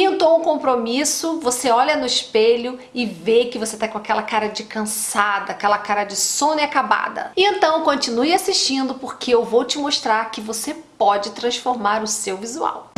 Pintou um compromisso, você olha no espelho e vê que você tá com aquela cara de cansada, aquela cara de sono e acabada. Então continue assistindo porque eu vou te mostrar que você pode transformar o seu visual.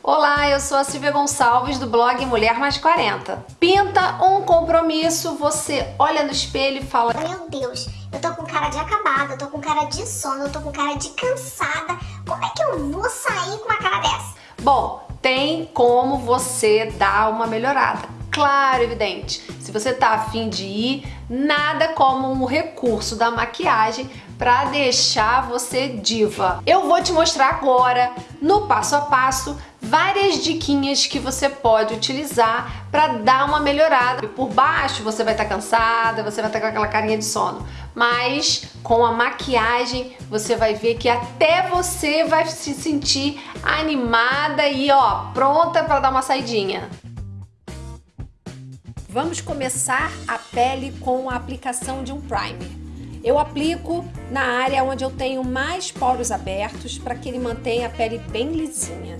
Olá, eu sou a Silvia Gonçalves do blog Mulher Mais 40. Pinta um compromisso, você olha no espelho e fala Meu Deus, eu tô com cara de acabada, eu tô com cara de sono, eu tô com cara de cansada. Como é que eu vou sair com uma cara dessa? Bom, tem como você dar uma melhorada. Claro, evidente. Se você tá afim de ir, nada como um recurso da maquiagem para deixar você diva. Eu vou te mostrar agora, no passo a passo, várias diquinhas que você pode utilizar para dar uma melhorada. Por baixo você vai estar tá cansada, você vai estar tá com aquela carinha de sono, mas com a maquiagem você vai ver que até você vai se sentir animada e ó, pronta para dar uma saidinha. Vamos começar a pele com a aplicação de um primer. Eu aplico na área onde eu tenho mais poros abertos para que ele mantenha a pele bem lisinha.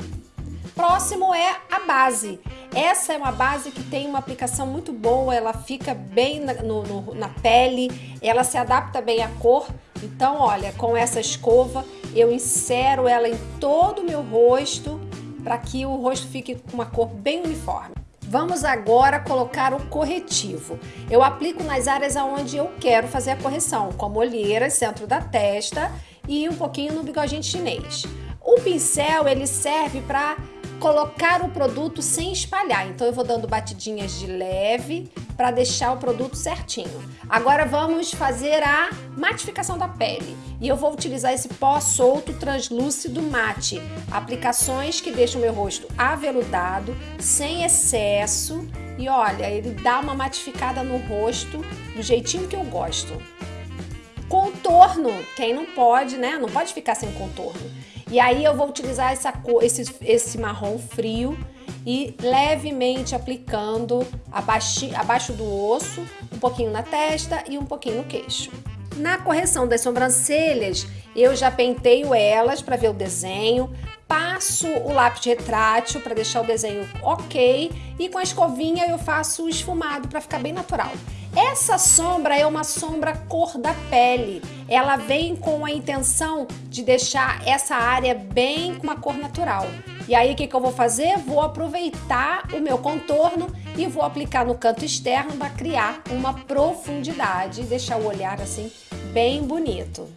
Próximo é a base. Essa é uma base que tem uma aplicação muito boa, ela fica bem na, no, no, na pele, ela se adapta bem à cor. Então, olha, com essa escova eu insero ela em todo o meu rosto para que o rosto fique com uma cor bem uniforme. Vamos agora colocar o corretivo. Eu aplico nas áreas onde eu quero fazer a correção, como olheiras, centro da testa e um pouquinho no bigodinho chinês. O pincel ele serve para colocar o produto sem espalhar. Então eu vou dando batidinhas de leve para deixar o produto certinho. Agora vamos fazer a matificação da pele. E eu vou utilizar esse pó solto translúcido mate. Aplicações que deixam meu rosto aveludado, sem excesso. E olha, ele dá uma matificada no rosto do jeitinho que eu gosto. Contorno, quem não pode, né? Não pode ficar sem contorno. E aí eu vou utilizar essa cor, esse, esse marrom frio e levemente aplicando abaixo, abaixo do osso, um pouquinho na testa e um pouquinho no queixo. Na correção das sobrancelhas, eu já penteio elas para ver o desenho, passo o lápis retrátil para deixar o desenho ok e com a escovinha eu faço o esfumado para ficar bem natural. Essa sombra é uma sombra cor da pele. Ela vem com a intenção de deixar essa área bem com uma cor natural. E aí o que, que eu vou fazer? Vou aproveitar o meu contorno e vou aplicar no canto externo para criar uma profundidade e deixar o olhar assim bem bonito.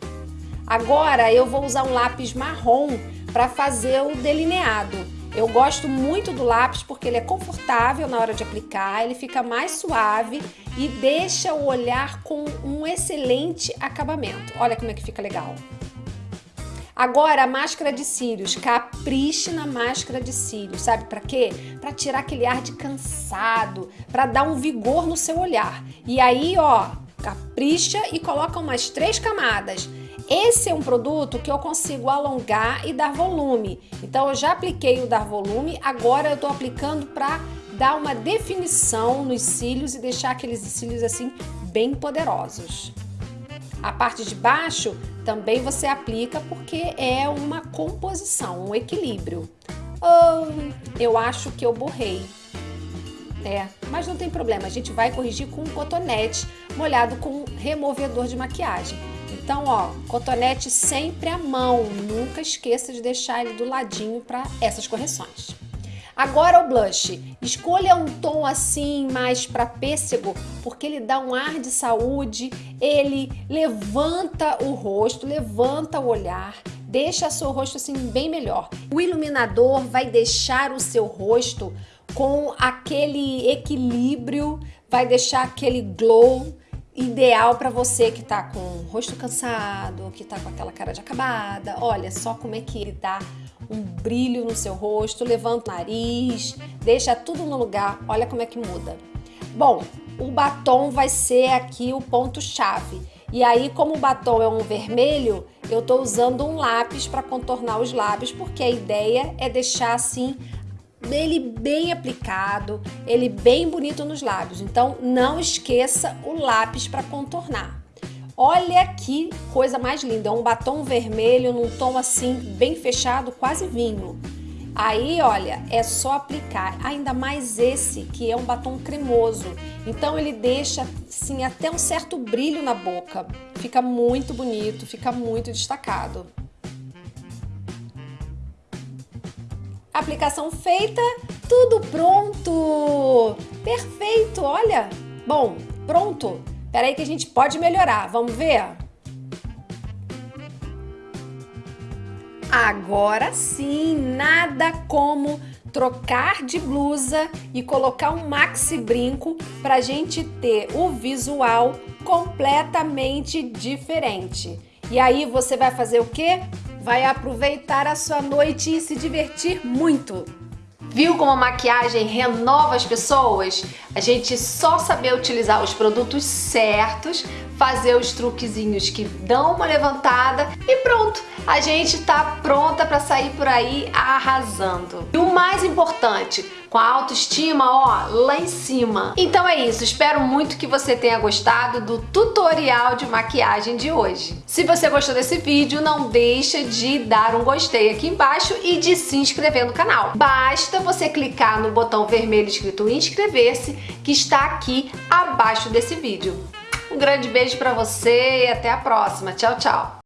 Agora eu vou usar um lápis marrom para fazer o delineado. Eu gosto muito do lápis porque ele é confortável na hora de aplicar, ele fica mais suave e deixa o olhar com um excelente acabamento. Olha como é que fica legal. Agora, a máscara de cílios. Capriche na máscara de cílios. Sabe para quê? Para tirar aquele ar de cansado, para dar um vigor no seu olhar. E aí, ó, capricha e coloca umas três camadas. Esse é um produto que eu consigo alongar e dar volume. Então, eu já apliquei o dar volume, agora eu estou aplicando para dar uma definição nos cílios e deixar aqueles cílios assim bem poderosos. A parte de baixo também você aplica porque é uma composição, um equilíbrio. Oh, eu acho que eu borrei. É, mas não tem problema, a gente vai corrigir com um cotonete molhado com removedor de maquiagem. Então, ó, cotonete sempre à mão, nunca esqueça de deixar ele do ladinho para essas correções. Agora o blush. Escolha um tom assim mais para pêssego, porque ele dá um ar de saúde, ele levanta o rosto, levanta o olhar, deixa seu rosto assim bem melhor. O iluminador vai deixar o seu rosto com aquele equilíbrio, vai deixar aquele glow ideal para você que tá com o rosto cansado, que tá com aquela cara de acabada. Olha só como é que ele dá um brilho no seu rosto, levanta o nariz, deixa tudo no lugar. Olha como é que muda. Bom, o batom vai ser aqui o ponto-chave. E aí, como o batom é um vermelho, eu tô usando um lápis para contornar os lábios, porque a ideia é deixar assim ele bem aplicado, ele bem bonito nos lábios. Então, não esqueça o lápis para contornar. Olha que coisa mais linda, é um batom vermelho num tom assim bem fechado, quase vinho. Aí, olha, é só aplicar, ainda mais esse que é um batom cremoso. Então ele deixa assim até um certo brilho na boca. Fica muito bonito, fica muito destacado. Aplicação feita, tudo pronto! Perfeito, olha! Bom, pronto! Peraí que a gente pode melhorar, vamos ver? Agora sim, nada como trocar de blusa e colocar um maxi brinco para a gente ter o visual completamente diferente. E aí você vai fazer o quê? Vai aproveitar a sua noite e se divertir muito. Viu como a maquiagem renova as pessoas? A gente só saber utilizar os produtos certos, fazer os truquezinhos que dão uma levantada e pronto! A gente tá pronta para sair por aí arrasando. E o mais importante, com a autoestima, ó, lá em cima. Então é isso, espero muito que você tenha gostado do tutorial de maquiagem de hoje. Se você gostou desse vídeo, não deixa de dar um gostei aqui embaixo e de se inscrever no canal. Basta você clicar no botão vermelho escrito inscrever-se que está aqui abaixo desse vídeo. Um grande beijo para você e até a próxima. Tchau, tchau!